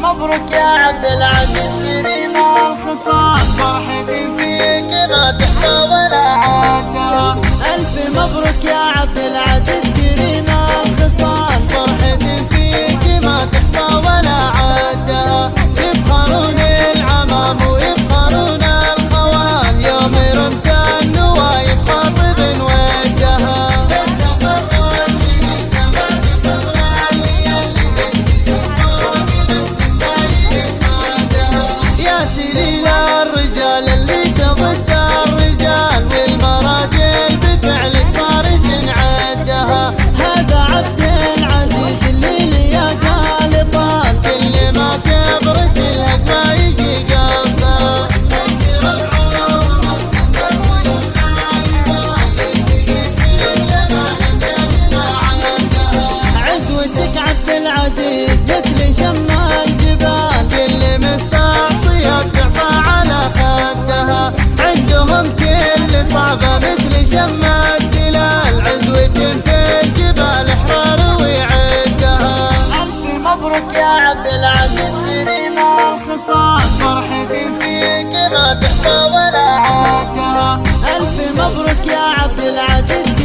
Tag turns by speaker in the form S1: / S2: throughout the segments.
S1: مبروك يا عبد العزيز كريم الخصال فرحتي فيك ما تحصى ولا عادها ألف مبروك يا عبد العزيز. كل صعبة مثل شم الدلال عزوة في الجبال احرار ويعدها. ألف مبروك يا عبد العزيز كريم الخصال. فرحتي فيك ما تحصى ولا عادها. ألف مبروك يا عبد العزيز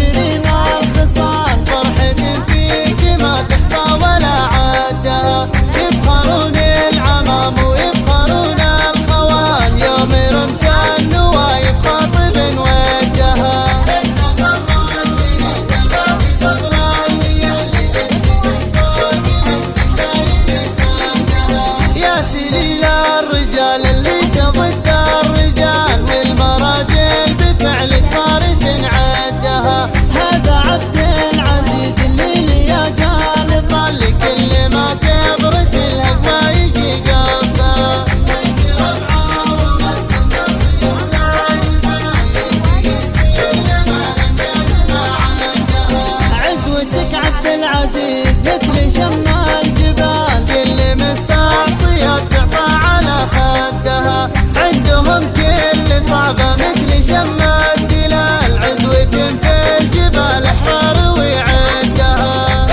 S1: العزيز مثل شم الجبال كل مستعصية تعطى على خدها. عندهم كل صعبة مثل شم الدلال. عزوة في الجبال احرار ويعدها.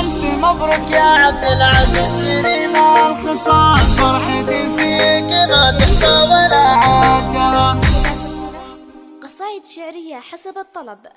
S1: ألف مبروك يا عبد العزيز كريم الخصال فرحتي فيك ما تحصى ولا
S2: شعرية حسب الطلب.